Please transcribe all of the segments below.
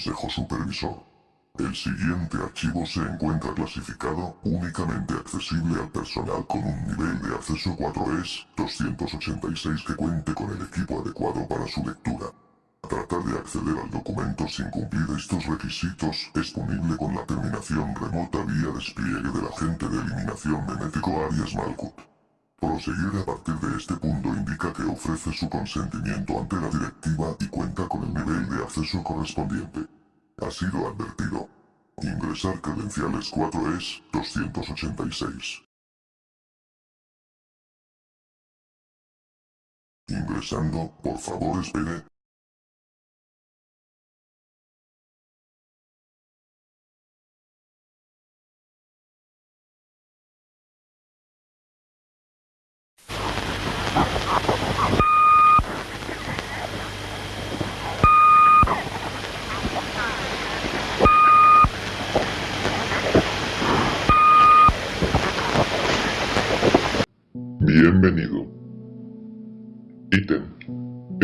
Supervisor. El siguiente archivo se encuentra clasificado únicamente accesible al personal con un nivel de acceso 4ES 286 que cuente con el equipo adecuado para su lectura. Tratar de acceder al documento sin cumplir estos requisitos es punible con la terminación remota vía despliegue del agente de eliminación memético Arias Malkut. Proseguir a partir de este punto indica que ofrece su consentimiento ante la directiva y cuenta con el nivel de acceso correspondiente. Ha sido advertido. Ingresar credenciales 4 es 286. Ingresando, por favor espere.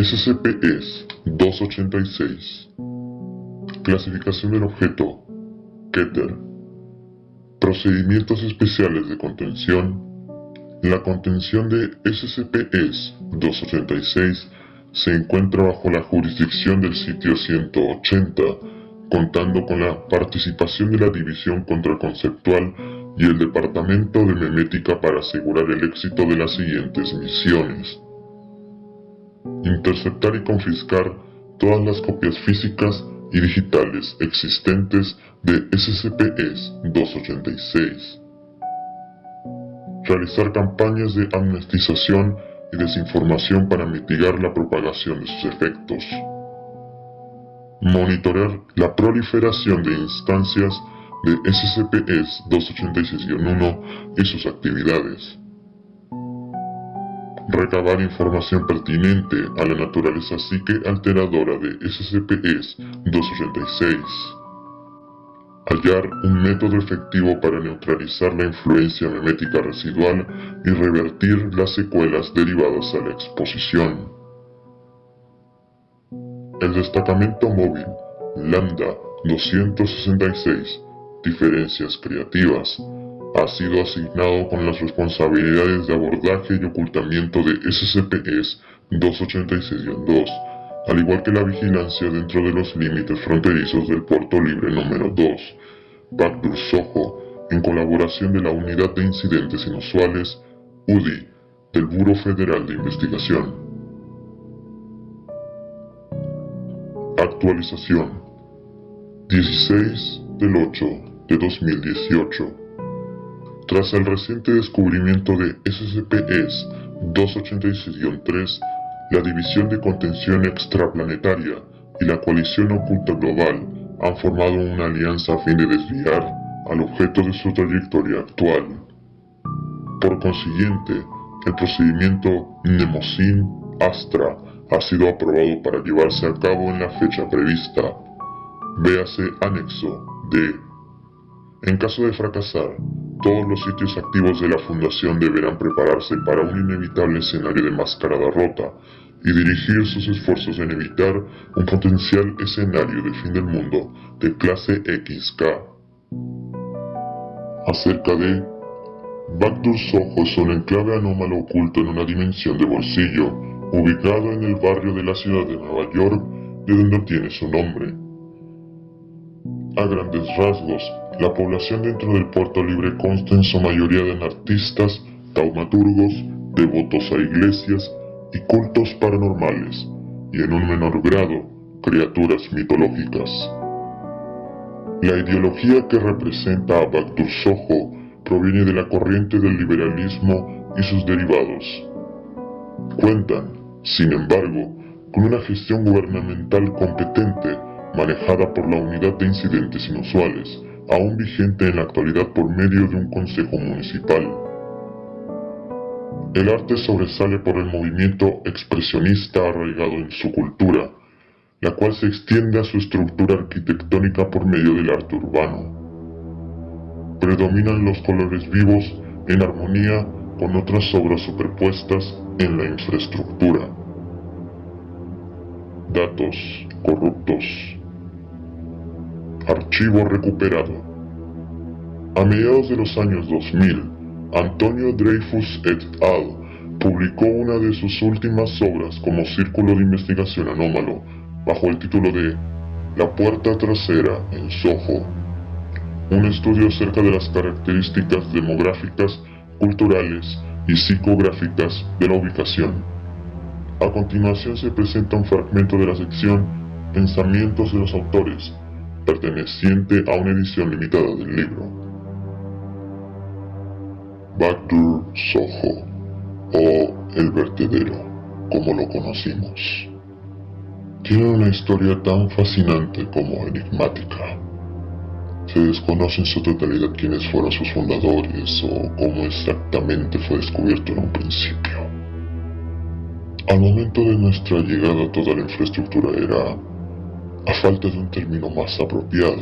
SCP es 286. Clasificación del objeto. Keter. Procedimientos especiales de contención. La contención de SCP es 286 se encuentra bajo la jurisdicción del sitio 180, contando con la participación de la División Contraconceptual y el Departamento de Memética para asegurar el éxito de las siguientes misiones. Interceptar y confiscar todas las copias físicas y digitales existentes de SCP-286. Realizar campañas de amnestización y desinformación para mitigar la propagación de sus efectos. Monitorear la proliferación de instancias de SCP-286-1 y sus actividades. Recabar información pertinente a la naturaleza psique alteradora de SCP-286. Hallar un método efectivo para neutralizar la influencia memética residual y revertir las secuelas derivadas a la exposición. El destacamento móvil Lambda 266 Diferencias Creativas ha sido asignado con las responsabilidades de abordaje y ocultamiento de SCP-286-2, al igual que la vigilancia dentro de los límites fronterizos del Puerto Libre número 2, Backdoor Soho, en colaboración de la Unidad de Incidentes Inusuales, UDI, del Buro Federal de Investigación. Actualización 16 del 8 de 2018. Tras el reciente descubrimiento de SCP-286-3, la División de Contención Extraplanetaria y la Coalición Oculta Global han formado una alianza a fin de desviar al objeto de su trayectoria actual. Por consiguiente, el procedimiento Mnemosyne Astra ha sido aprobado para llevarse a cabo en la fecha prevista. Véase anexo D. En caso de fracasar, todos los sitios activos de la Fundación deberán prepararse para un inevitable escenario de mascarada rota y dirigir sus esfuerzos en evitar un potencial escenario de fin del mundo de clase XK. Acerca de Backdoor Soho es un enclave anómalo oculto en una dimensión de bolsillo, ubicado en el barrio de la ciudad de Nueva York, de donde obtiene su nombre. A grandes rasgos, la población dentro del puerto libre consta en su mayoría de artistas, taumaturgos, devotos a iglesias y cultos paranormales, y en un menor grado, criaturas mitológicas. La ideología que representa a Baktur Soho proviene de la corriente del liberalismo y sus derivados. Cuentan, sin embargo, con una gestión gubernamental competente manejada por la Unidad de Incidentes Inusuales, aún vigente en la actualidad por medio de un consejo municipal. El arte sobresale por el movimiento expresionista arraigado en su cultura, la cual se extiende a su estructura arquitectónica por medio del arte urbano. Predominan los colores vivos en armonía con otras obras superpuestas en la infraestructura. Datos corruptos. Archivo recuperado. A mediados de los años 2000, Antonio Dreyfus et al. publicó una de sus últimas obras como Círculo de Investigación Anómalo, bajo el título de La Puerta Trasera en Soho, un estudio acerca de las características demográficas, culturales y psicográficas de la ubicación. A continuación se presenta un fragmento de la sección Pensamientos de los autores, perteneciente a una edición limitada del libro. Backdoor Soho, o El Vertedero, como lo conocimos. Tiene una historia tan fascinante como enigmática. Se desconoce en su totalidad quiénes fueron sus fundadores o cómo exactamente fue descubierto en un principio. Al momento de nuestra llegada toda la infraestructura era a falta de un término más apropiado,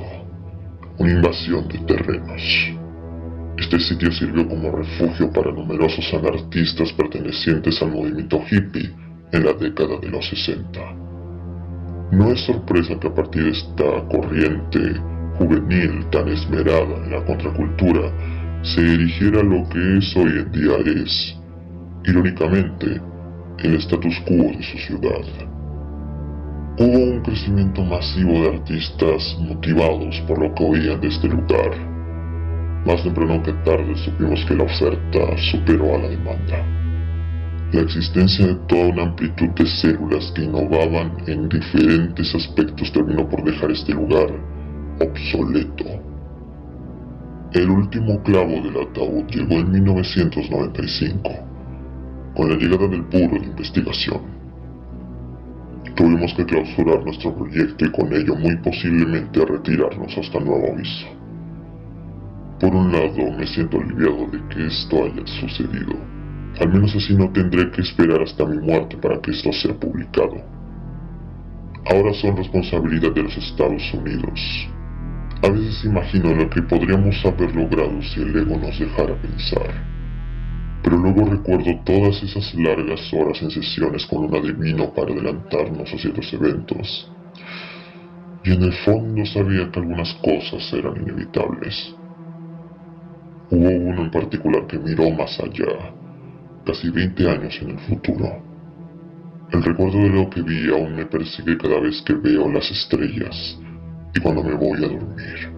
una invasión de terrenos. Este sitio sirvió como refugio para numerosos anarquistas pertenecientes al movimiento hippie en la década de los 60. No es sorpresa que a partir de esta corriente juvenil tan esmerada en la contracultura se erigiera lo que es hoy en día es, irónicamente, el status quo de su ciudad. Hubo un crecimiento masivo de artistas motivados por lo que oían de este lugar. Más temprano que tarde supimos que la oferta superó a la demanda. La existencia de toda una amplitud de células que innovaban en diferentes aspectos terminó por dejar este lugar obsoleto. El último clavo del ataúd llegó en 1995, con la llegada del Puro de Investigación. Tuvimos que clausurar nuestro proyecto y con ello muy posiblemente retirarnos hasta nuevo aviso. Por un lado, me siento aliviado de que esto haya sucedido. Al menos así no tendré que esperar hasta mi muerte para que esto sea publicado. Ahora son responsabilidad de los Estados Unidos. A veces imagino lo que podríamos haber logrado si el ego nos dejara pensar pero luego recuerdo todas esas largas horas en sesiones con un adivino para adelantarnos a ciertos eventos. Y en el fondo sabía que algunas cosas eran inevitables. Hubo uno en particular que miró más allá, casi 20 años en el futuro. El recuerdo de lo que vi aún me persigue cada vez que veo las estrellas y cuando me voy a dormir.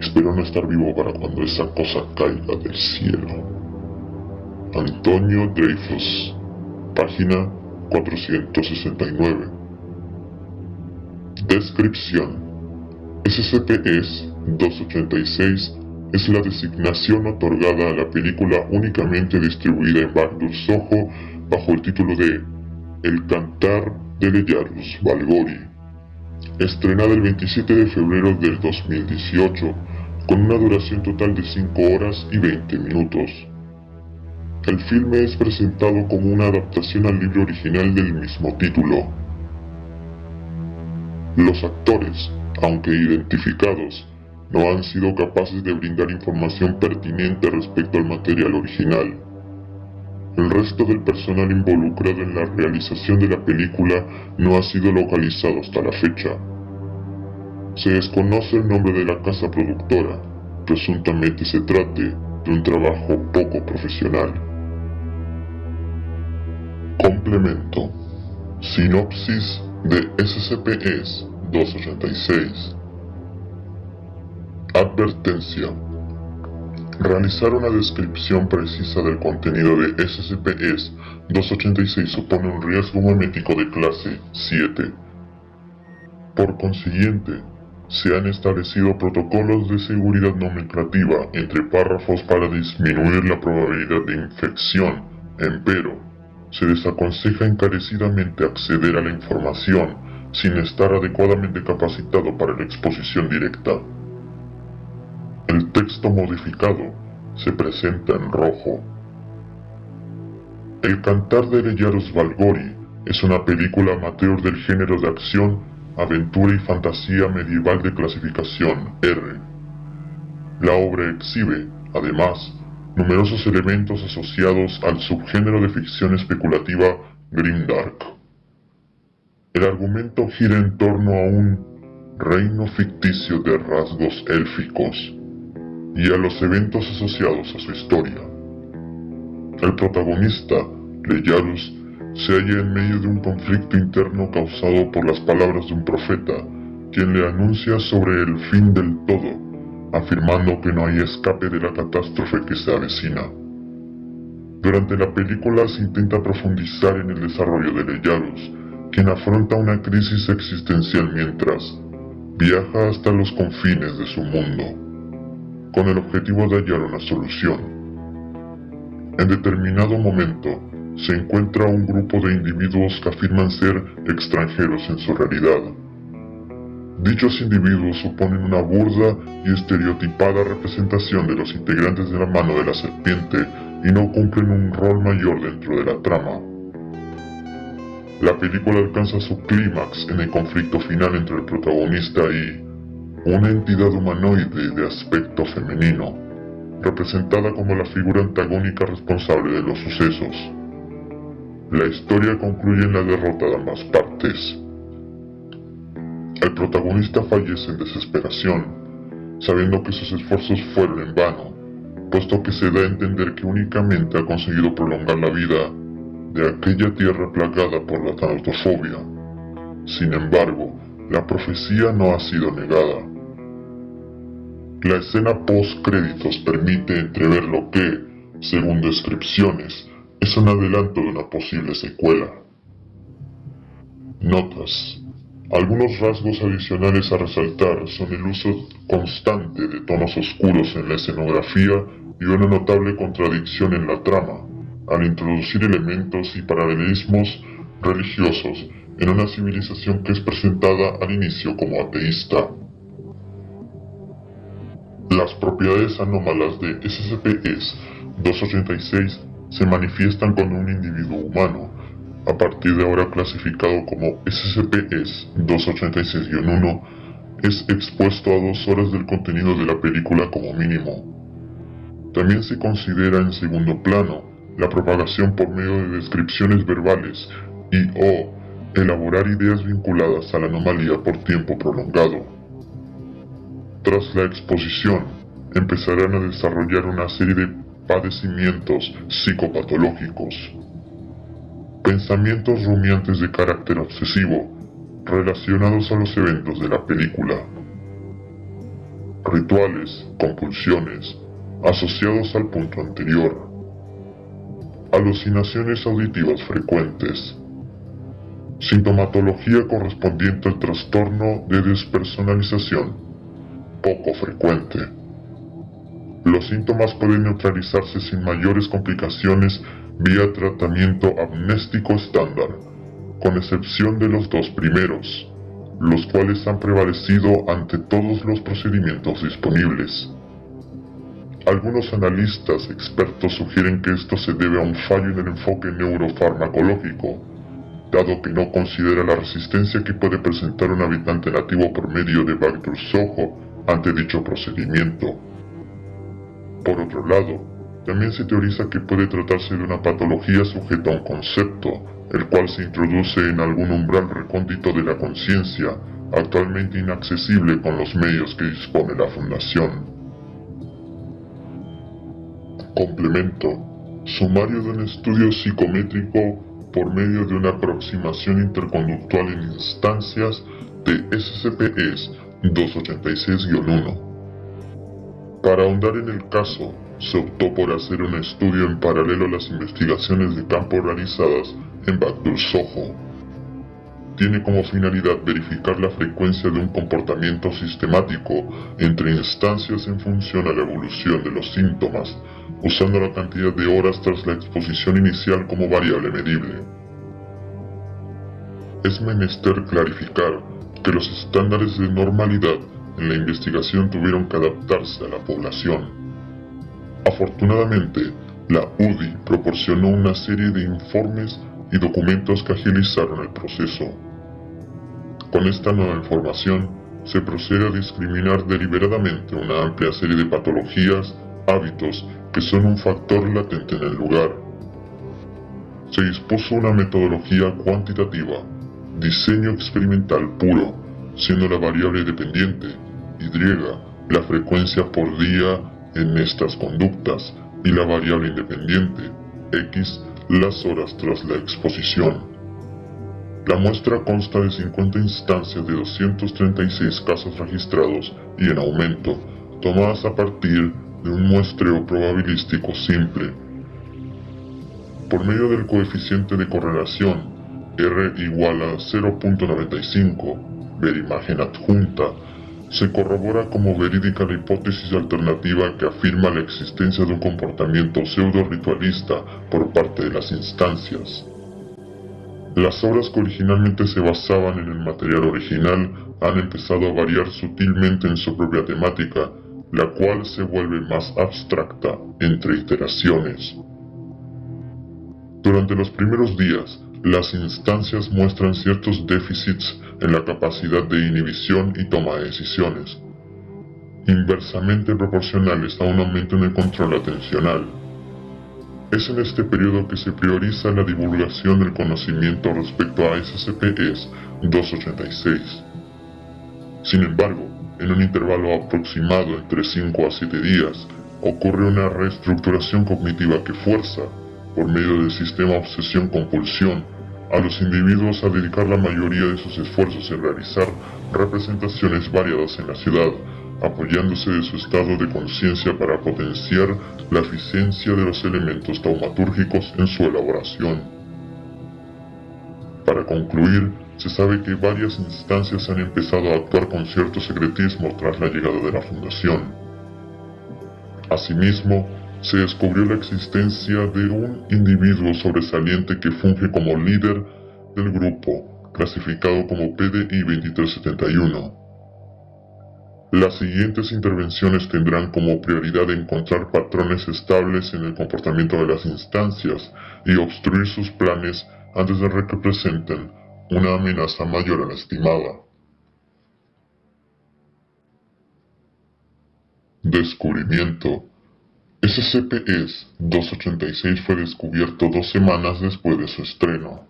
Espero no estar vivo para cuando esa cosa caiga del cielo. Antonio Dreyfus, página 469. Descripción. SCP-286 es la designación otorgada a la película únicamente distribuida en Backdoor Soho bajo el título de El Cantar de Leyarus Valgori, estrenada el 27 de febrero del 2018 con una duración total de 5 horas y 20 minutos. El filme es presentado como una adaptación al libro original del mismo título. Los actores, aunque identificados, no han sido capaces de brindar información pertinente respecto al material original. El resto del personal involucrado en la realización de la película no ha sido localizado hasta la fecha. Se desconoce el nombre de la casa productora, presuntamente se trate de un trabajo poco profesional. Complemento. Sinopsis de SCP-286. Advertencia. Realizar una descripción precisa del contenido de SCP-286 supone un riesgo memético de clase 7. Por consiguiente, se han establecido protocolos de seguridad nomenclativa entre párrafos para disminuir la probabilidad de infección, empero, se desaconseja encarecidamente acceder a la información sin estar adecuadamente capacitado para la exposición directa. El texto modificado se presenta en rojo. El Cantar de Leyaros Valgori es una película amateur del género de acción, aventura y fantasía medieval de clasificación R. La obra exhibe, además, numerosos elementos asociados al subgénero de ficción especulativa Grimdark. El argumento gira en torno a un reino ficticio de rasgos élficos, y a los eventos asociados a su historia. El protagonista, Leyarus, se halla en medio de un conflicto interno causado por las palabras de un profeta, quien le anuncia sobre el fin del todo, afirmando que no hay escape de la catástrofe que se avecina. Durante la película se intenta profundizar en el desarrollo de Leyarus, quien afronta una crisis existencial mientras viaja hasta los confines de su mundo, con el objetivo de hallar una solución. En determinado momento, se encuentra un grupo de individuos que afirman ser extranjeros en su realidad. Dichos individuos suponen una burda y estereotipada representación de los integrantes de la mano de la serpiente y no cumplen un rol mayor dentro de la trama. La película alcanza su clímax en el conflicto final entre el protagonista y una entidad humanoide de aspecto femenino, representada como la figura antagónica responsable de los sucesos. La historia concluye en la derrota de ambas partes. El protagonista fallece en desesperación, sabiendo que sus esfuerzos fueron en vano, puesto que se da a entender que únicamente ha conseguido prolongar la vida de aquella tierra plagada por la tanatofobia. Sin embargo, la profecía no ha sido negada. La escena post-créditos permite entrever lo que, según descripciones, es un adelanto de una posible secuela. Notas. Algunos rasgos adicionales a resaltar son el uso constante de tonos oscuros en la escenografía y una notable contradicción en la trama, al introducir elementos y paralelismos religiosos en una civilización que es presentada al inicio como ateísta. Las propiedades anómalas de SCP-286 se manifiestan con un individuo humano, a partir de ahora clasificado como SCP-286-1, es expuesto a dos horas del contenido de la película como mínimo. También se considera en segundo plano la propagación por medio de descripciones verbales y o elaborar ideas vinculadas a la anomalía por tiempo prolongado. Tras la exposición, empezarán a desarrollar una serie de padecimientos psicopatológicos, pensamientos rumiantes de carácter obsesivo relacionados a los eventos de la película, rituales, compulsiones, asociados al punto anterior, alucinaciones auditivas frecuentes, sintomatología correspondiente al trastorno de despersonalización, poco frecuente. Los síntomas pueden neutralizarse sin mayores complicaciones vía tratamiento amnéstico estándar, con excepción de los dos primeros, los cuales han prevalecido ante todos los procedimientos disponibles. Algunos analistas expertos sugieren que esto se debe a un fallo en el enfoque neurofarmacológico, dado que no considera la resistencia que puede presentar un habitante nativo por medio de Soho ante dicho procedimiento. Por otro lado, también se teoriza que puede tratarse de una patología sujeta a un concepto, el cual se introduce en algún umbral recóndito de la conciencia, actualmente inaccesible con los medios que dispone la Fundación. Complemento. Sumario de un estudio psicométrico por medio de una aproximación interconductual en instancias de SCP-ES 286-1. Para ahondar en el caso, se optó por hacer un estudio en paralelo a las investigaciones de campo realizadas en Backdoor Soho. Tiene como finalidad verificar la frecuencia de un comportamiento sistemático entre instancias en función a la evolución de los síntomas usando la cantidad de horas tras la exposición inicial como variable medible. Es menester clarificar que los estándares de normalidad en la investigación tuvieron que adaptarse a la población. Afortunadamente, la UDI proporcionó una serie de informes y documentos que agilizaron el proceso. Con esta nueva información, se procede a discriminar deliberadamente una amplia serie de patologías, hábitos que son un factor latente en el lugar. Se dispuso una metodología cuantitativa, diseño experimental puro, siendo la variable dependiente, Y, la frecuencia por día en estas conductas, y la variable independiente, X, las horas tras la exposición. La muestra consta de 50 instancias de 236 casos registrados y en aumento, tomadas a partir de un muestreo probabilístico simple. Por medio del coeficiente de correlación, R igual a 0.95, ver imagen adjunta, se corrobora como verídica la hipótesis alternativa que afirma la existencia de un comportamiento pseudo-ritualista por parte de las instancias. Las obras que originalmente se basaban en el material original han empezado a variar sutilmente en su propia temática, la cual se vuelve más abstracta entre iteraciones. Durante los primeros días, las instancias muestran ciertos déficits en la capacidad de inhibición y toma de decisiones, inversamente proporcionales a un aumento en el control atencional. Es en este periodo que se prioriza la divulgación del conocimiento respecto a SCPs 286. Sin embargo, en un intervalo aproximado entre 5 a 7 días, ocurre una reestructuración cognitiva que fuerza por medio del sistema obsesión-compulsión, a los individuos a dedicar la mayoría de sus esfuerzos en realizar representaciones variadas en la ciudad, apoyándose de su estado de conciencia para potenciar la eficiencia de los elementos taumatúrgicos en su elaboración. Para concluir, se sabe que varias instancias han empezado a actuar con cierto secretismo tras la llegada de la Fundación. Asimismo, se descubrió la existencia de un individuo sobresaliente que funge como líder del grupo, clasificado como PDI 2371. Las siguientes intervenciones tendrán como prioridad encontrar patrones estables en el comportamiento de las instancias y obstruir sus planes antes de que representen una amenaza mayor a la estimada. Descubrimiento SCP-286 fue descubierto dos semanas después de su estreno.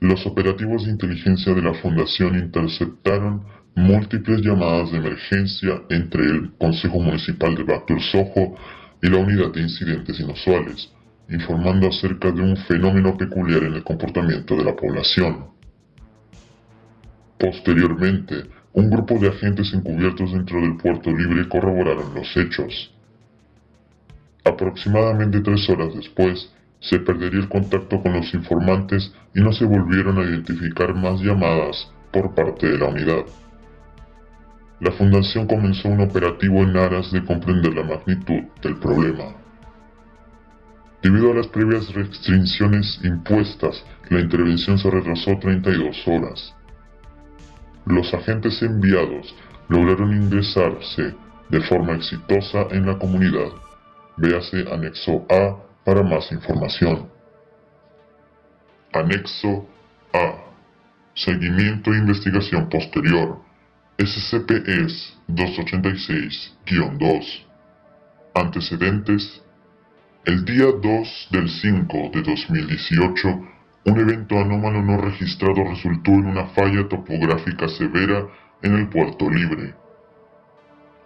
Los operativos de inteligencia de la Fundación interceptaron múltiples llamadas de emergencia entre el Consejo Municipal de Bactur Soho y la Unidad de Incidentes Inusuales, informando acerca de un fenómeno peculiar en el comportamiento de la población. Posteriormente, un grupo de agentes encubiertos dentro del puerto libre corroboraron los hechos. Aproximadamente tres horas después, se perdería el contacto con los informantes y no se volvieron a identificar más llamadas por parte de la unidad. La fundación comenzó un operativo en aras de comprender la magnitud del problema. Debido a las previas restricciones impuestas, la intervención se retrasó 32 horas. Los agentes enviados lograron ingresarse de forma exitosa en la comunidad Véase anexo A para más información. Anexo A. Seguimiento e investigación posterior. SCP-ES 286-2. Antecedentes. El día 2 del 5 de 2018, un evento anómalo no registrado resultó en una falla topográfica severa en el puerto libre.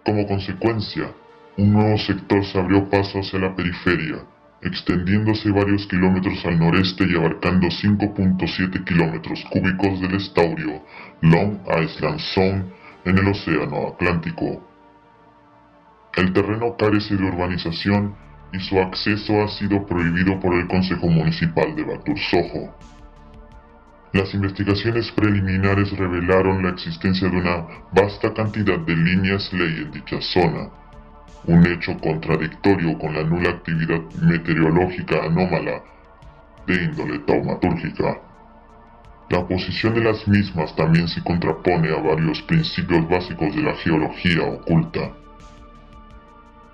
Como consecuencia, un nuevo sector se abrió paso hacia la periferia, extendiéndose varios kilómetros al noreste y abarcando 5.7 kilómetros cúbicos del estaurio Long Island Zone en el Océano Atlántico. El terreno carece de urbanización y su acceso ha sido prohibido por el Consejo Municipal de Batur Soho. Las investigaciones preliminares revelaron la existencia de una vasta cantidad de líneas ley en dicha zona, un hecho contradictorio con la nula actividad meteorológica anómala de índole taumatúrgica. La posición de las mismas también se contrapone a varios principios básicos de la geología oculta.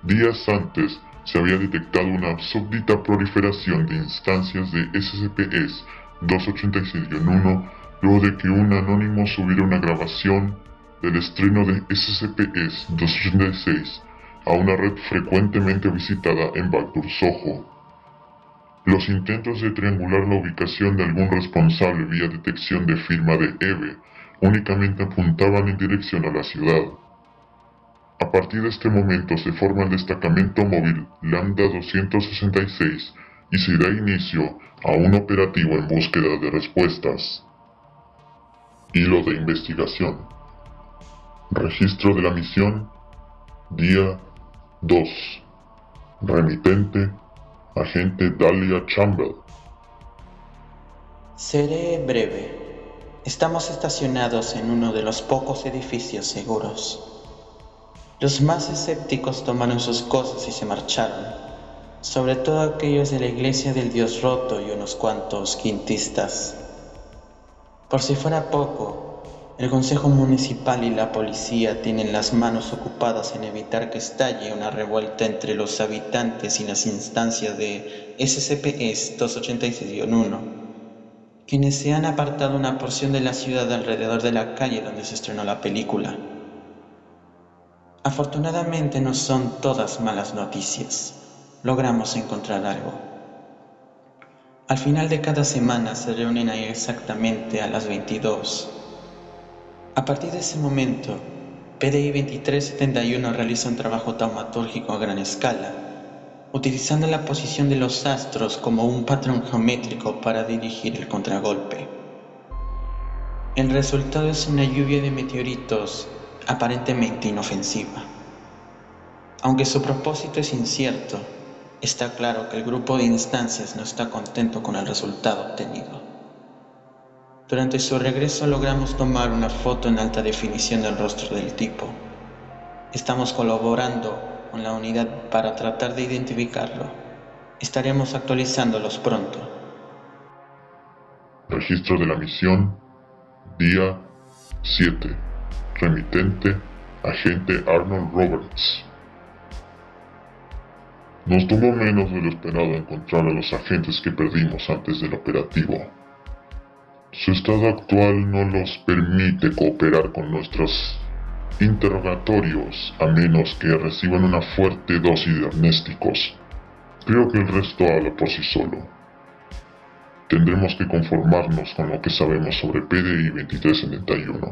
Días antes se había detectado una súbdita proliferación de instancias de SCPs 286-1 luego de que un anónimo subiera una grabación del estreno de SCPs 286 a una red frecuentemente visitada en Backdoor Soho. Los intentos de triangular la ubicación de algún responsable vía detección de firma de EVE únicamente apuntaban en dirección a la ciudad. A partir de este momento se forma el destacamento móvil Lambda 266 y se da inicio a un operativo en búsqueda de respuestas. Hilo de investigación. Registro de la misión. Día 2. Remitente. Agente Dahlia Chamber. Seré breve. Estamos estacionados en uno de los pocos edificios seguros. Los más escépticos tomaron sus cosas y se marcharon, sobre todo aquellos de la iglesia del Dios roto y unos cuantos quintistas. Por si fuera poco, el Consejo Municipal y la policía tienen las manos ocupadas en evitar que estalle una revuelta entre los habitantes y las instancias de SCP-1 286-1, quienes se han apartado una porción de la ciudad alrededor de la calle donde se estrenó la película. Afortunadamente no son todas malas noticias. Logramos encontrar algo. Al final de cada semana se reúnen ahí exactamente a las 22. A partir de ese momento, PDI 2371 realiza un trabajo taumatúrgico a gran escala, utilizando la posición de los astros como un patrón geométrico para dirigir el contragolpe. El resultado es una lluvia de meteoritos aparentemente inofensiva. Aunque su propósito es incierto, está claro que el grupo de instancias no está contento con el resultado obtenido. Durante su regreso logramos tomar una foto en alta definición del rostro del tipo. Estamos colaborando con la unidad para tratar de identificarlo. Estaremos actualizándolos pronto. Registro de la misión, día 7. Remitente, agente Arnold Roberts. Nos tomó menos de lo esperado encontrar a los agentes que perdimos antes del operativo. Su estado actual no los permite cooperar con nuestros interrogatorios a menos que reciban una fuerte dosis de amnésticos. Creo que el resto habla por sí solo. Tendremos que conformarnos con lo que sabemos sobre PDI 2371.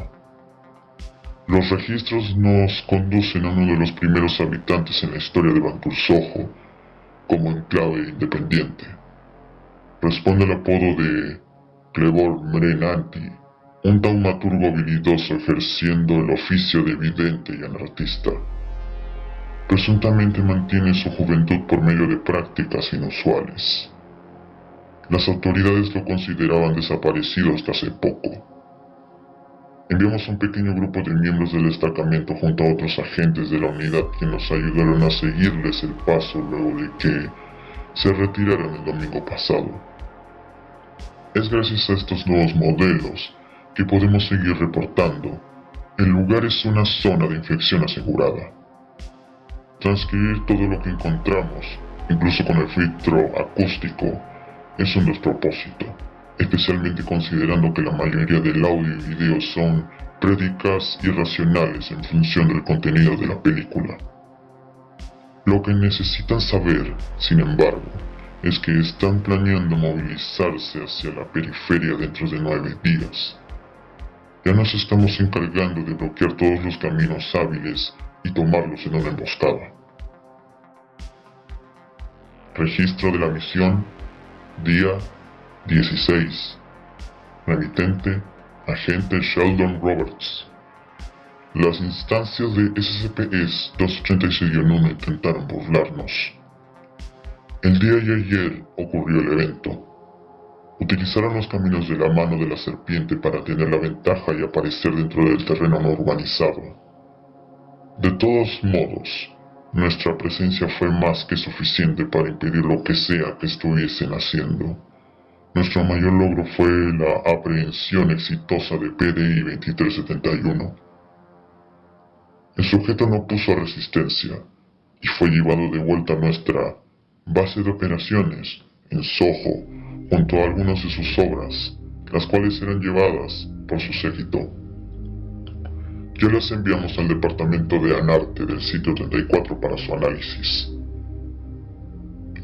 Los registros nos conducen a uno de los primeros habitantes en la historia de Bantur Soho como enclave independiente. Responde al apodo de Clebor Mrenanti, un taumaturgo habilidoso ejerciendo el oficio de vidente y anartista. Presuntamente mantiene su juventud por medio de prácticas inusuales. Las autoridades lo consideraban desaparecido hasta hace poco Enviamos un pequeño grupo de miembros del destacamento junto a otros agentes de la unidad que nos ayudaron a seguirles el paso luego de que se retiraron el domingo pasado. Es gracias a estos nuevos modelos que podemos seguir reportando. El lugar es una zona de infección asegurada. Transcribir todo lo que encontramos, incluso con el filtro acústico, es un despropósito especialmente considerando que la mayoría del audio y video son prédicas irracionales en función del contenido de la película. Lo que necesitan saber, sin embargo, es que están planeando movilizarse hacia la periferia dentro de nueve días. Ya nos estamos encargando de bloquear todos los caminos hábiles y tomarlos en una emboscada. Registro de la misión, día 16. Remitente, agente Sheldon Roberts. Las instancias de SCP-286 286-1 intentaron burlarnos. El día de ayer ocurrió el evento. Utilizaron los caminos de la mano de la serpiente para tener la ventaja y aparecer dentro del terreno no urbanizado. De todos modos, nuestra presencia fue más que suficiente para impedir lo que sea que estuviesen haciendo. Nuestro mayor logro fue la aprehensión exitosa de PDI 2371. El sujeto no puso resistencia y fue llevado de vuelta a nuestra base de operaciones en Soho junto a algunas de sus obras, las cuales eran llevadas por su séquito. Ya las enviamos al departamento de Anarte del sitio 34 para su análisis.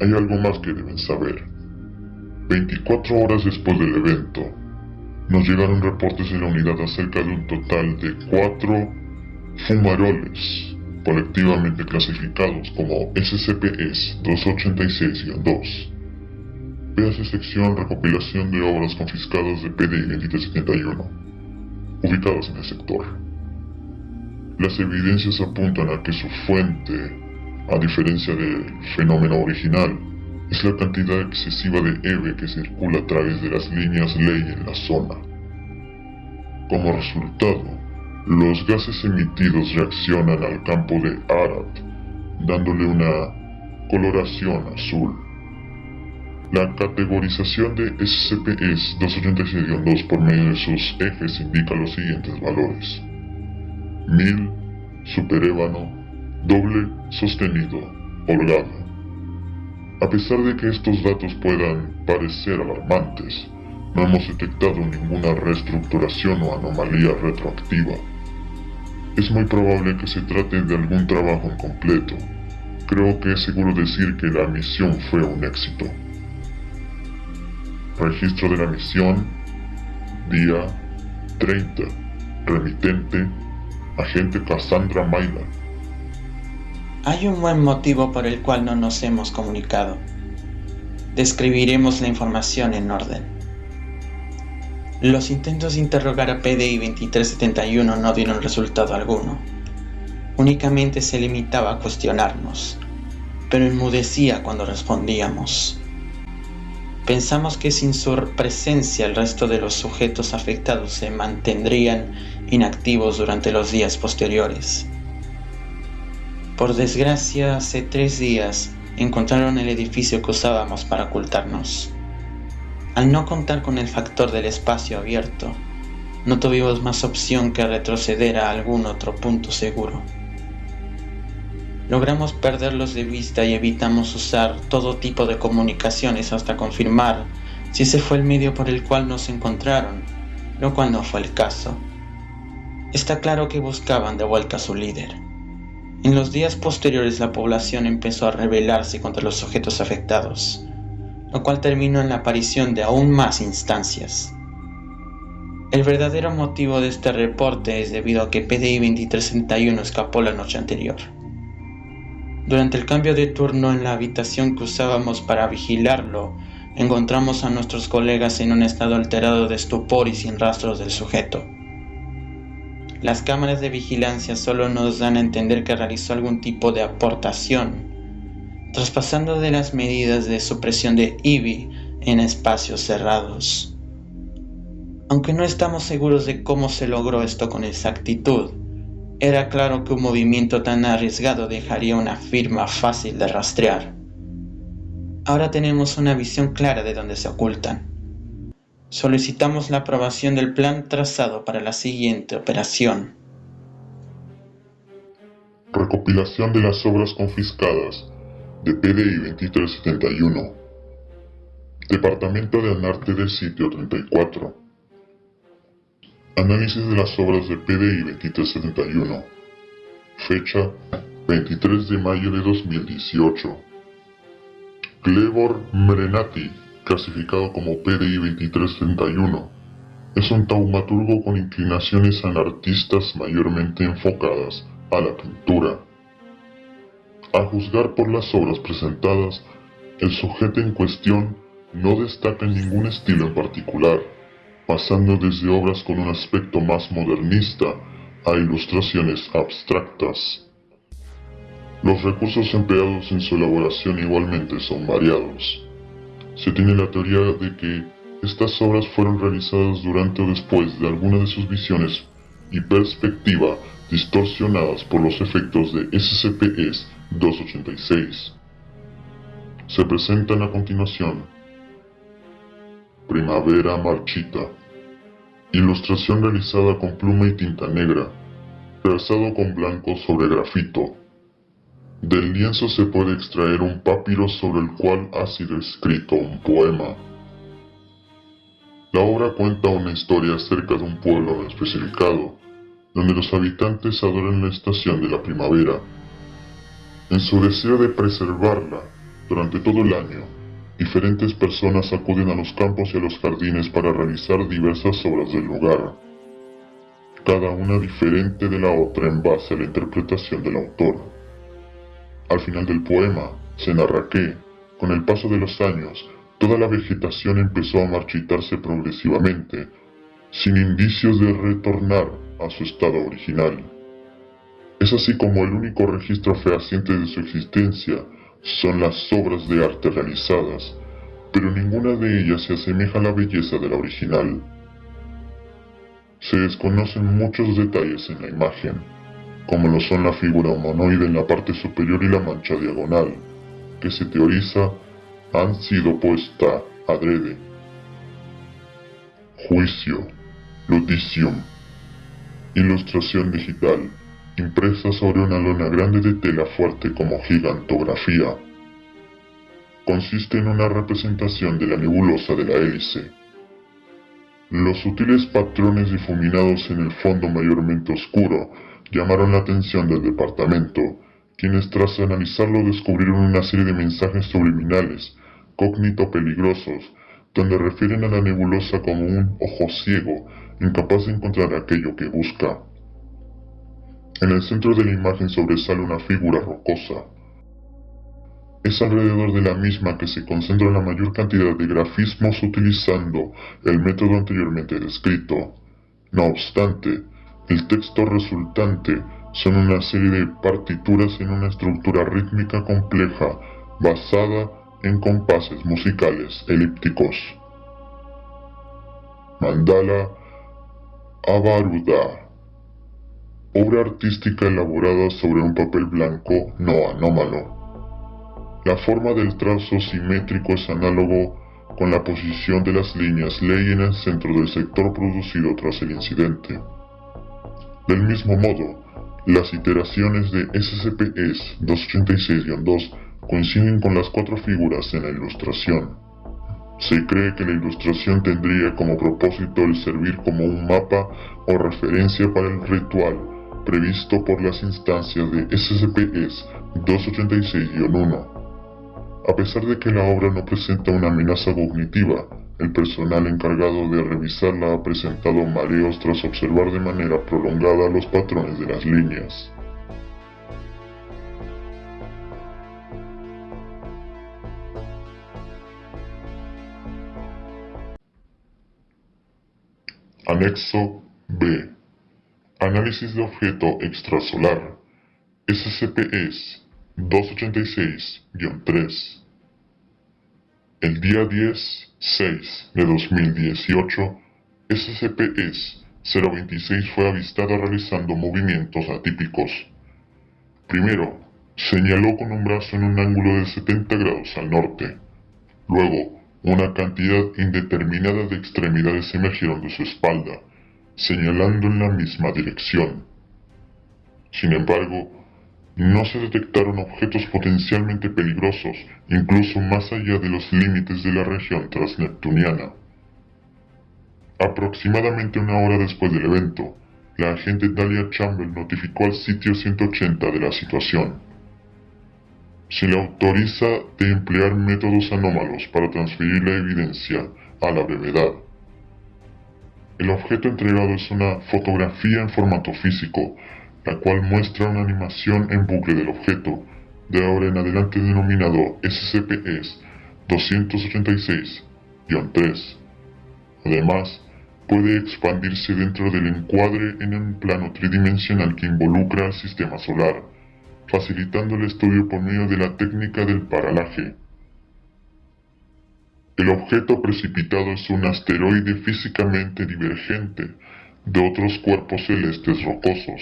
Hay algo más que deben saber. 24 horas después del evento, nos llegaron reportes de la unidad acerca de un total de cuatro fumaroles, colectivamente clasificados como SCPS 286-2. Véase sección recopilación de obras confiscadas de PDI 2371, ubicadas en el sector. Las evidencias apuntan a que su fuente, a diferencia del fenómeno original, es la cantidad excesiva de EVE que circula a través de las líneas ley en la zona. Como resultado, los gases emitidos reaccionan al campo de Arat, dándole una coloración azul. La categorización de SCP-286-2 por medio de sus ejes indica los siguientes valores. 1000, superébano, doble sostenido, holgado. A pesar de que estos datos puedan parecer alarmantes, no hemos detectado ninguna reestructuración o anomalía retroactiva. Es muy probable que se trate de algún trabajo incompleto. Creo que es seguro decir que la misión fue un éxito. Registro de la misión. Día 30. Remitente. Agente Cassandra Maila. Hay un buen motivo por el cual no nos hemos comunicado. Describiremos la información en orden. Los intentos de interrogar a PDI 2371 no dieron resultado alguno. Únicamente se limitaba a cuestionarnos, pero enmudecía cuando respondíamos. Pensamos que sin su presencia el resto de los sujetos afectados se mantendrían inactivos durante los días posteriores. Por desgracia, hace tres días encontraron el edificio que usábamos para ocultarnos. Al no contar con el factor del espacio abierto, no tuvimos más opción que retroceder a algún otro punto seguro. Logramos perderlos de vista y evitamos usar todo tipo de comunicaciones hasta confirmar si ese fue el medio por el cual nos encontraron, lo cual no fue el caso. Está claro que buscaban de vuelta a su líder. En los días posteriores la población empezó a rebelarse contra los sujetos afectados, lo cual terminó en la aparición de aún más instancias. El verdadero motivo de este reporte es debido a que PDI 2361 escapó la noche anterior. Durante el cambio de turno en la habitación que usábamos para vigilarlo, encontramos a nuestros colegas en un estado alterado de estupor y sin rastros del sujeto. Las cámaras de vigilancia solo nos dan a entender que realizó algún tipo de aportación, traspasando de las medidas de supresión de IBI en espacios cerrados. Aunque no estamos seguros de cómo se logró esto con exactitud, era claro que un movimiento tan arriesgado dejaría una firma fácil de rastrear. Ahora tenemos una visión clara de dónde se ocultan. Solicitamos la aprobación del plan trazado para la siguiente operación. Recopilación de las obras confiscadas de PDI 2371. Departamento de Anarte del sitio 34. Análisis de las obras de PDI 2371. Fecha 23 de mayo de 2018. Clevor Merenati clasificado como PDI 2331, es un taumaturgo con inclinaciones anarquistas mayormente enfocadas a la pintura. A juzgar por las obras presentadas, el sujeto en cuestión no destaca en ningún estilo en particular, pasando desde obras con un aspecto más modernista a ilustraciones abstractas. Los recursos empleados en su elaboración igualmente son variados. Se tiene la teoría de que estas obras fueron realizadas durante o después de alguna de sus visiones y perspectiva distorsionadas por los efectos de SCP-286. Se presentan a continuación Primavera Marchita Ilustración realizada con pluma y tinta negra, trazado con blanco sobre grafito. Del lienzo se puede extraer un papiro sobre el cual ha sido escrito un poema. La obra cuenta una historia acerca de un pueblo especificado, donde los habitantes adoran la estación de la primavera. En su deseo de preservarla durante todo el año, diferentes personas acuden a los campos y a los jardines para realizar diversas obras del lugar, cada una diferente de la otra en base a la interpretación del autor. Al final del poema, se narra que, con el paso de los años, toda la vegetación empezó a marchitarse progresivamente, sin indicios de retornar a su estado original. Es así como el único registro fehaciente de su existencia son las obras de arte realizadas, pero ninguna de ellas se asemeja a la belleza de la original. Se desconocen muchos detalles en la imagen, como lo son la figura humanoide en la parte superior y la mancha diagonal, que se teoriza han sido puesta adrede. Juicio, Luticium, ilustración digital, impresa sobre una lona grande de tela fuerte como gigantografía. Consiste en una representación de la nebulosa de la hélice. Los sutiles patrones difuminados en el fondo mayormente oscuro llamaron la atención del departamento, quienes tras analizarlo descubrieron una serie de mensajes subliminales, cógnito peligrosos, donde refieren a la nebulosa como un ojo ciego, incapaz de encontrar aquello que busca. En el centro de la imagen sobresale una figura rocosa. Es alrededor de la misma que se concentra la mayor cantidad de grafismos utilizando el método anteriormente descrito. No obstante, el texto resultante son una serie de partituras en una estructura rítmica compleja basada en compases musicales elípticos. Mandala Avaruda obra artística elaborada sobre un papel blanco no anómalo. La forma del trazo simétrico es análogo con la posición de las líneas ley en el centro del sector producido tras el incidente. Del mismo modo, las iteraciones de SCP-ES 286-2 coinciden con las cuatro figuras en la ilustración. Se cree que la ilustración tendría como propósito el servir como un mapa o referencia para el ritual previsto por las instancias de SCP-ES 286-1. A pesar de que la obra no presenta una amenaza cognitiva, el personal encargado de revisarla ha presentado mareos tras observar de manera prolongada los patrones de las líneas. Anexo B Análisis de objeto extrasolar SCP-ES 286-3 El día 10-6 de 2018, SCP-ES 026 fue avistado realizando movimientos atípicos. Primero, señaló con un brazo en un ángulo de 70 grados al norte. Luego, una cantidad indeterminada de extremidades emergieron de su espalda señalando en la misma dirección. Sin embargo, no se detectaron objetos potencialmente peligrosos, incluso más allá de los límites de la región transneptuniana. Aproximadamente una hora después del evento, la agente Dalia Chamber notificó al sitio 180 de la situación. Se le autoriza de emplear métodos anómalos para transferir la evidencia a la brevedad. El objeto entregado es una fotografía en formato físico, la cual muestra una animación en bucle del objeto, de ahora en adelante denominado SCP-ES 286-3. Además, puede expandirse dentro del encuadre en un plano tridimensional que involucra al sistema solar, facilitando el estudio por medio de la técnica del paralaje. El objeto precipitado es un asteroide físicamente divergente de otros cuerpos celestes rocosos.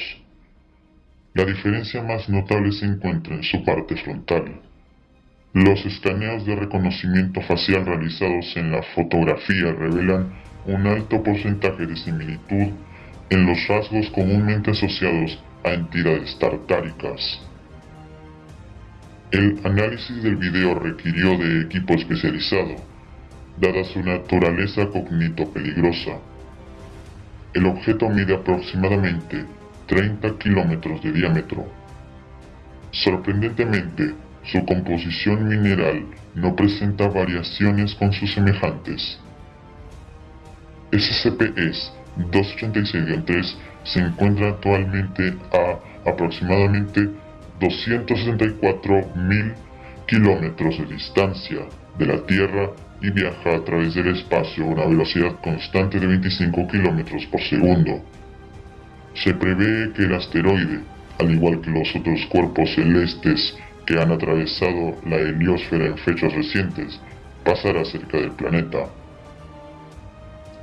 La diferencia más notable se encuentra en su parte frontal. Los escaneos de reconocimiento facial realizados en la fotografía revelan un alto porcentaje de similitud en los rasgos comúnmente asociados a entidades tartáricas. El análisis del video requirió de equipo especializado, dada su naturaleza cognito-peligrosa. El objeto mide aproximadamente 30 kilómetros de diámetro. Sorprendentemente, su composición mineral no presenta variaciones con sus semejantes. SCP-286-3 se encuentra actualmente a aproximadamente 264.000 kilómetros de distancia de la Tierra viaja a través del espacio a una velocidad constante de 25 kilómetros por segundo. Se prevé que el asteroide, al igual que los otros cuerpos celestes que han atravesado la heliosfera en fechas recientes, pasará cerca del planeta.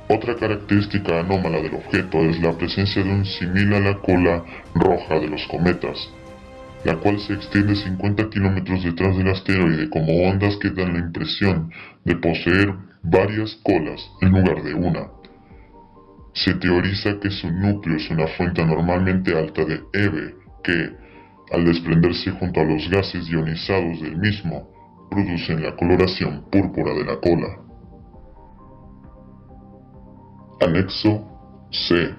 Otra característica anómala del objeto es la presencia de un similar a la cola roja de los cometas, la cual se extiende 50 kilómetros detrás del asteroide como ondas que dan la impresión de poseer varias colas en lugar de una. Se teoriza que su núcleo es una fuente normalmente alta de EVE que, al desprenderse junto a los gases ionizados del mismo, producen la coloración púrpura de la cola. Anexo C.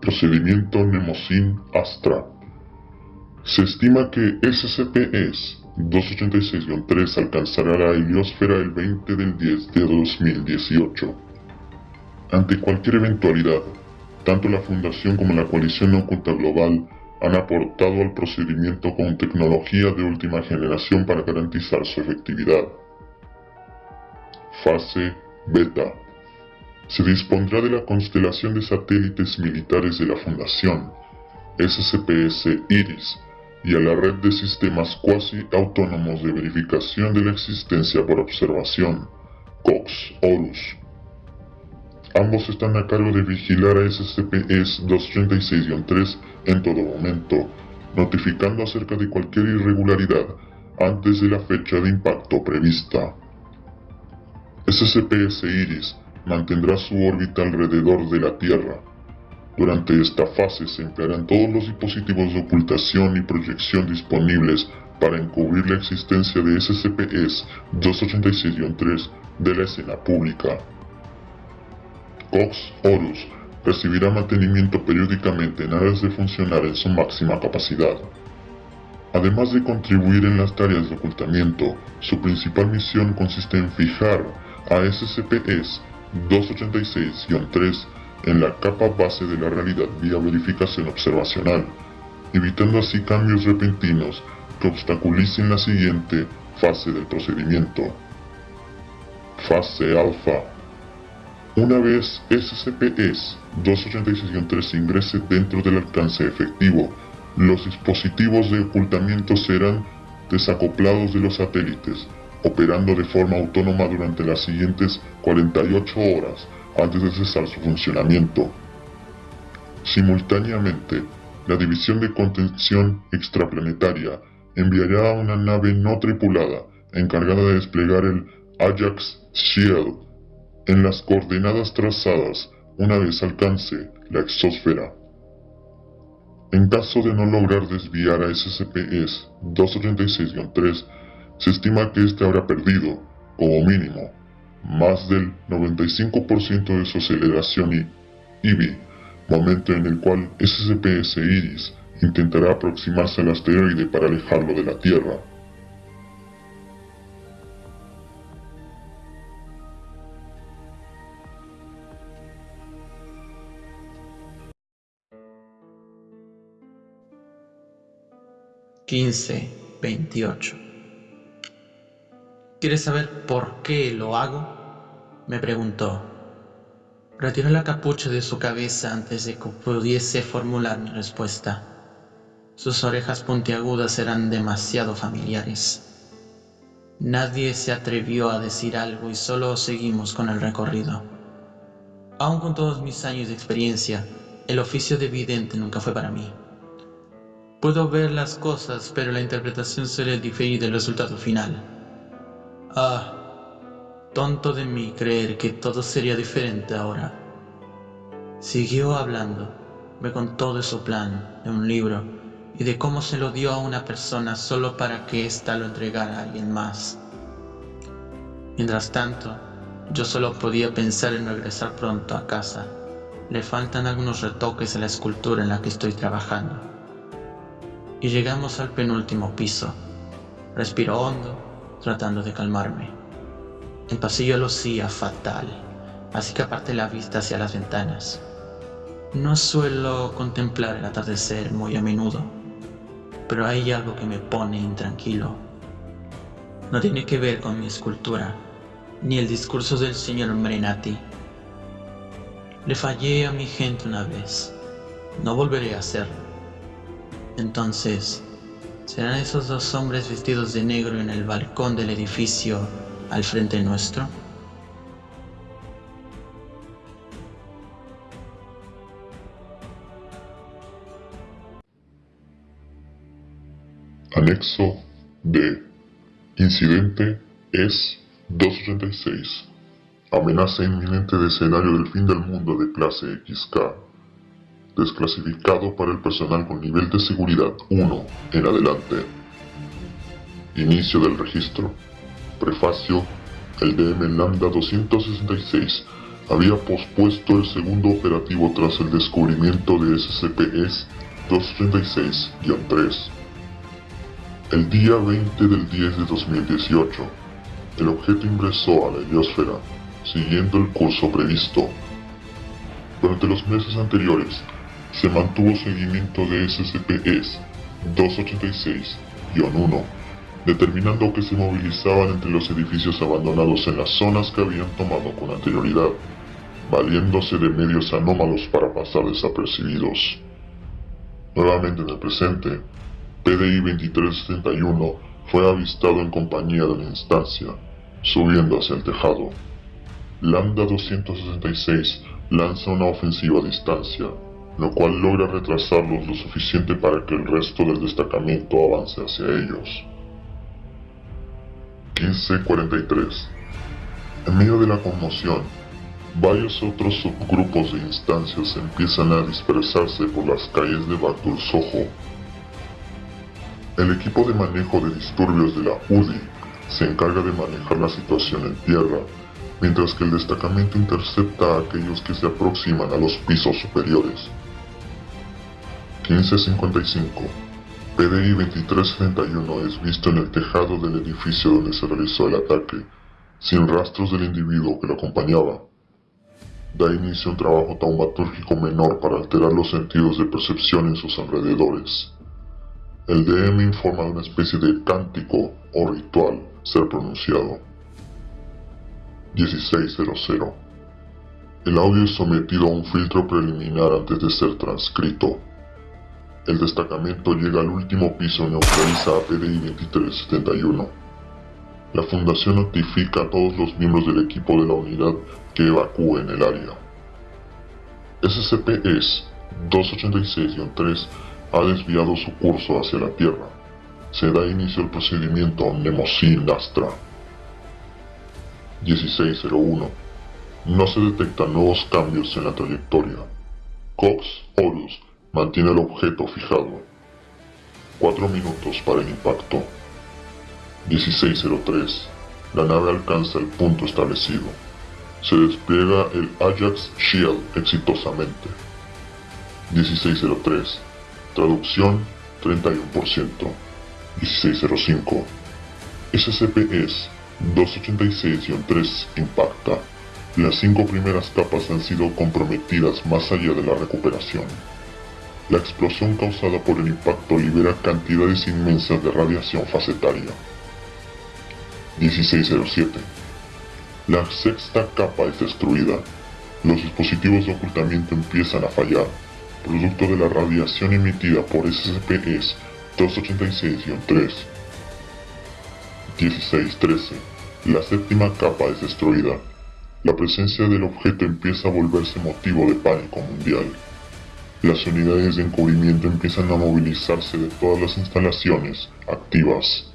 Procedimiento Nemosin Astra. Se estima que SCP-286-3 alcanzará la heliosfera el 20 del 10 de 2018. Ante cualquier eventualidad, tanto la Fundación como la Coalición Oculta Global han aportado al procedimiento con tecnología de última generación para garantizar su efectividad. Fase Beta. Se dispondrá de la constelación de satélites militares de la Fundación, SCPS-IRIS, y a la red de sistemas cuasi autónomos de verificación de la existencia por observación, COX-ORUS. Ambos están a cargo de vigilar a SCP-236-3 en todo momento, notificando acerca de cualquier irregularidad antes de la fecha de impacto prevista. SCP-Iris mantendrá su órbita alrededor de la Tierra, durante esta fase se emplearán todos los dispositivos de ocultación y proyección disponibles para encubrir la existencia de SCP-286-3 de la escena pública. Cox Horus recibirá mantenimiento periódicamente en aras de funcionar en su máxima capacidad. Además de contribuir en las tareas de ocultamiento, su principal misión consiste en fijar a SCP-286-3 en la capa base de la realidad vía verificación observacional, evitando así cambios repentinos que obstaculicen la siguiente fase del procedimiento. Fase alfa. Una vez SCP-286-3 ingrese dentro del alcance efectivo, los dispositivos de ocultamiento serán desacoplados de los satélites, operando de forma autónoma durante las siguientes 48 horas antes de cesar su funcionamiento. Simultáneamente, la División de Contención Extraplanetaria enviará una nave no tripulada encargada de desplegar el Ajax Shield en las coordenadas trazadas una vez alcance la exósfera. En caso de no lograr desviar a SCP-286-3, se estima que éste habrá perdido, como mínimo, más del 95% de su aceleración y IBI, momento en el cual SCPS Iris intentará aproximarse al asteroide para alejarlo de la Tierra. Quince veintiocho. ¿Quieres saber por qué lo hago? Me preguntó. Retiró la capucha de su cabeza antes de que pudiese formular mi respuesta. Sus orejas puntiagudas eran demasiado familiares. Nadie se atrevió a decir algo y solo seguimos con el recorrido. Aun con todos mis años de experiencia, el oficio de vidente nunca fue para mí. Puedo ver las cosas, pero la interpretación suele diferir del resultado final. Ah, Tonto de mí creer que todo sería diferente ahora. Siguió hablando, me contó de su plan, de un libro, y de cómo se lo dio a una persona solo para que ésta lo entregara a alguien más. Mientras tanto, yo solo podía pensar en regresar pronto a casa. Le faltan algunos retoques a la escultura en la que estoy trabajando. Y llegamos al penúltimo piso. Respiro hondo, tratando de calmarme. El pasillo lucía fatal, así que aparté la vista hacia las ventanas. No suelo contemplar el atardecer muy a menudo, pero hay algo que me pone intranquilo. No tiene que ver con mi escultura, ni el discurso del señor Marinati. Le fallé a mi gente una vez, no volveré a hacerlo. Entonces, ¿serán esos dos hombres vestidos de negro en el balcón del edificio al frente nuestro? Anexo D. Incidente es 286. Amenaza inminente de escenario del fin del mundo de clase XK. Desclasificado para el personal con nivel de seguridad 1 en adelante. Inicio del registro. Prefacio. El DM Lambda 266 había pospuesto el segundo operativo tras el descubrimiento de SCPs 236-3. El día 20 del 10 de 2018, el objeto ingresó a la heliosfera, siguiendo el curso previsto. Durante los meses anteriores, se mantuvo seguimiento de SCPs 286-1, determinando que se movilizaban entre los edificios abandonados en las zonas que habían tomado con anterioridad, valiéndose de medios anómalos para pasar desapercibidos. Nuevamente en el presente, PDI 2371 fue avistado en compañía de la instancia, subiendo hacia el tejado. Lambda 266 lanza una ofensiva a distancia, lo cual logra retrasarlos lo suficiente para que el resto del destacamento avance hacia ellos. 1543 En medio de la conmoción, varios otros subgrupos de instancias empiezan a dispersarse por las calles de Bagdul Soho. El equipo de manejo de disturbios de la UDI se encarga de manejar la situación en tierra, mientras que el destacamento intercepta a aquellos que se aproximan a los pisos superiores. 1555 PDI 2371 es visto en el tejado del edificio donde se realizó el ataque, sin rastros del individuo que lo acompañaba. Da inicio a un trabajo taumatúrgico menor para alterar los sentidos de percepción en sus alrededores. El DM informa de una especie de cántico o ritual ser pronunciado. 1600 El audio es sometido a un filtro preliminar antes de ser transcrito. El destacamento llega al último piso y neutraliza a PDI 2371. La fundación notifica a todos los miembros del equipo de la unidad que evacúen el área. SCP es 286-3 ha desviado su curso hacia la Tierra. Se da inicio al procedimiento Nemosin Astra. 1601. No se detectan nuevos cambios en la trayectoria. Cox Horus Mantiene el objeto fijado. 4 minutos para el impacto. 1603. La nave alcanza el punto establecido. Se despliega el Ajax Shield exitosamente. 1603. Traducción 31%. 1605. SCP-S 286-3 impacta. Las cinco primeras capas han sido comprometidas más allá de la recuperación. La explosión causada por el impacto libera cantidades inmensas de radiación facetaria. 1607. La sexta capa es destruida. Los dispositivos de ocultamiento empiezan a fallar, producto de la radiación emitida por SCP-286-3. 1613. La séptima capa es destruida. La presencia del objeto empieza a volverse motivo de pánico mundial. Las unidades de encubrimiento empiezan a movilizarse de todas las instalaciones activas.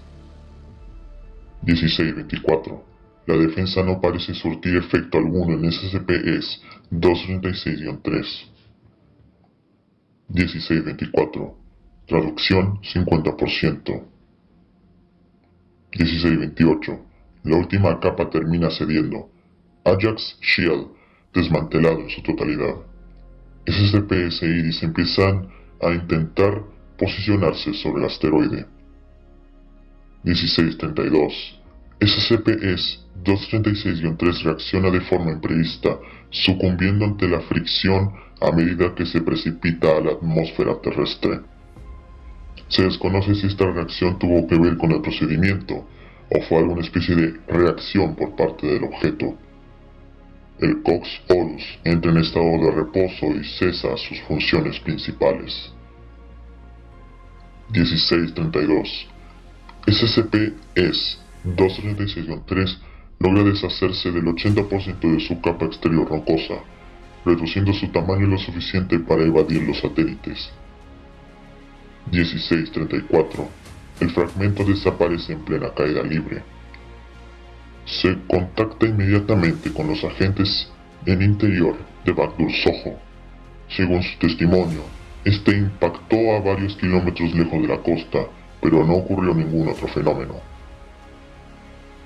1624. La defensa no parece surtir efecto alguno en SCP-ES 236-3. 1624. Traducción 50%. 1628. La última capa termina cediendo. Ajax Shield desmantelado en su totalidad. SCP-S Iris empiezan a intentar posicionarse sobre el asteroide. 1632. SCP-236-3 reacciona de forma imprevista, sucumbiendo ante la fricción a medida que se precipita a la atmósfera terrestre. Se desconoce si esta reacción tuvo que ver con el procedimiento, o fue alguna especie de reacción por parte del objeto. El Cox Horus entra en estado de reposo y cesa sus funciones principales. 1632. SCP-S 236-3 logra deshacerse del 80% de su capa exterior rocosa, reduciendo su tamaño lo suficiente para evadir los satélites. 1634. El fragmento desaparece en plena caída libre. Se contacta inmediatamente con los agentes en interior de Backdoor Soho. Según su testimonio, este impactó a varios kilómetros lejos de la costa, pero no ocurrió ningún otro fenómeno.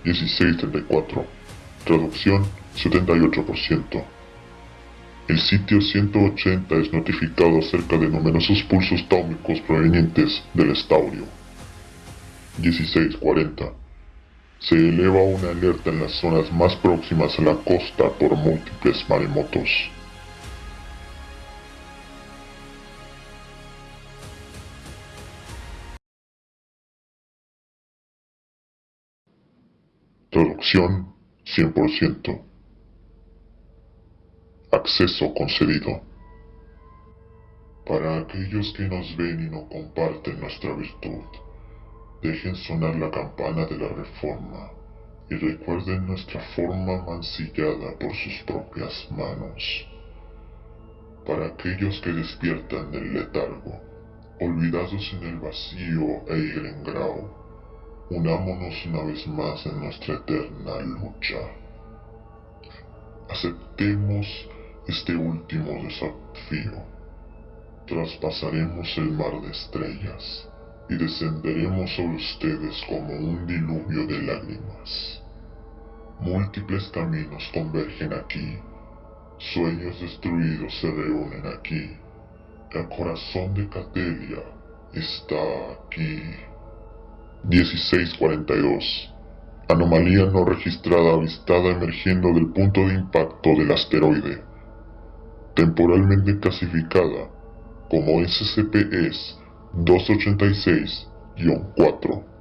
1634. Traducción 78%. El sitio 180 es notificado acerca de numerosos pulsos táumicos provenientes del estaurio. 1640. Se eleva una alerta en las zonas más próximas a la costa por múltiples maremotos. Traducción 100%. Acceso concedido. Para aquellos que nos ven y no comparten nuestra virtud, dejen sonar la campana de la reforma y recuerden nuestra forma mancillada por sus propias manos. Para aquellos que despiertan del letargo, olvidados en el vacío e grau, unámonos una vez más en nuestra eterna lucha. Aceptemos este último desafío. Traspasaremos el mar de estrellas y descenderemos sobre ustedes como un diluvio de lágrimas. Múltiples caminos convergen aquí, sueños destruidos se reúnen aquí. El corazón de Catelia está aquí. 1642. Anomalía no registrada avistada emergiendo del punto de impacto del asteroide. Temporalmente clasificada como SCP-286-4.